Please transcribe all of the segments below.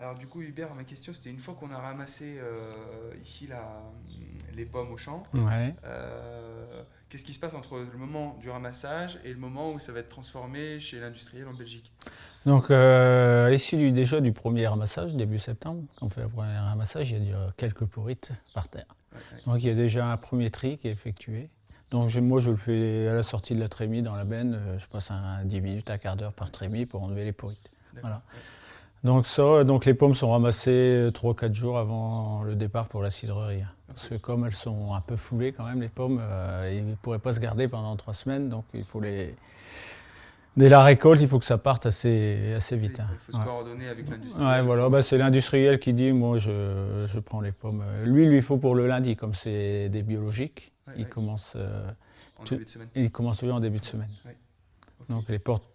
Alors du coup, Hubert, ma question, c'était une fois qu'on a ramassé euh, ici la, les pommes au champ, Ouais. euh, qu'est-ce qui se passe entre le moment du ramassage et le moment où ça va être transformé chez l'industriel en Belgique? Donc, euh, à l'issue du- déjà du premier ramassage, début septembre, quand on fait le premier ramassage, il y a déjà quelques pourrites par terre. Donc, il y a déjà un premier tri qui est effectué. Donc, je- moi, je le fais à la sortie de la trémie dans la benne. euh, Je passe un 10 minutes, un quart d'heure par trémie pour enlever les pourrites. D'accord. Voilà. Donc, ça, donc les pommes sont ramassées 3-4 jours avant le départ pour la cidrerie. Parce que comme elles sont un peu foulées quand même, les pommes, euh, ils ne pourraient pas se garder pendant 3 semaines. Donc, il faut les... Dès la récolte, il faut que ça parte assez, assez Il vite. faut, hein. il faut se Ouais. coordonner avec l'industriel. Ouais, voilà, bah, c'est l'industriel qui dit, moi je, je prends les pommes. Lui, il lui faut pour le lundi, comme c'est des biologiques, Ouais, il, commence, euh, En tout- début de semaine. il commence toujours en début de semaine. Donc les, portes-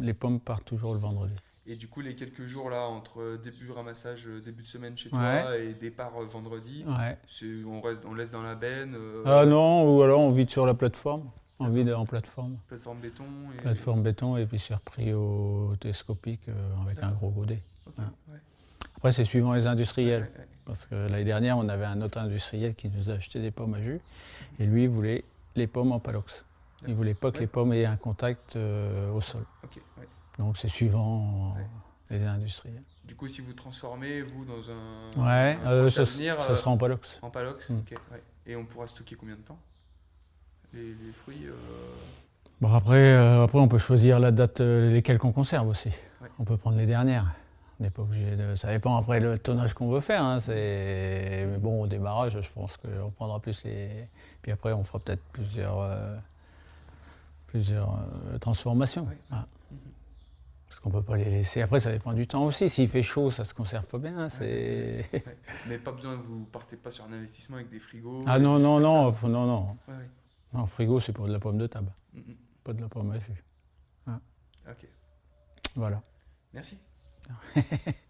les pommes partent toujours le vendredi. Et du coup, les quelques jours là, entre début ramassage, euh, début de semaine chez toi et départ euh, vendredi, Ouais. on, reste, on laisse dans la benne, euh, Ah non, ou alors on vide sur la plateforme, on vide en plateforme. plateforme béton. Et... Plateforme béton et puis c'est repris au télescopique euh, avec un gros godet. Ouais. Après c'est suivant les industriels. Parce que l'année dernière, on avait un autre industriel qui nous a acheté des pommes à jus. Et lui, il voulait les pommes en palox. Il ne voulait pas que les pommes aient un contact euh, au sol. Donc c'est suivant Ouais. les industriels. Du coup, si vous transformez, vous, dans un, Ouais, un euh, ça, avenir, ça euh, sera en palox. en palox, Mm. ok, ouais. Et on pourra stocker combien de temps? Les, les fruits euh, Bon, après, euh, après, on peut choisir la date, euh, lesquelles qu'on conserve aussi. Ouais. On peut prendre les dernières. On n'est pas obligé de. Ça dépend après le tonnage qu'on veut faire. hein, c'est- Mais bon, au démarrage, je pense qu'on prendra plus les. Puis après, on fera peut-être plusieurs, euh, plusieurs euh, transformations. Ouais. Voilà. Parce qu'on ne peut pas les laisser. Après, ça dépend du temps aussi. S'il fait chaud, ça ne se conserve pas bien. hein, ouais. Mais pas besoin, vous partez pas sur un investissement avec des frigos Ah non, non, non, non, non. Ouais. Non, frigo, c'est pour de la pomme de table, Mm, mm. pas de la pomme à jus. Ok, Voilà. merci.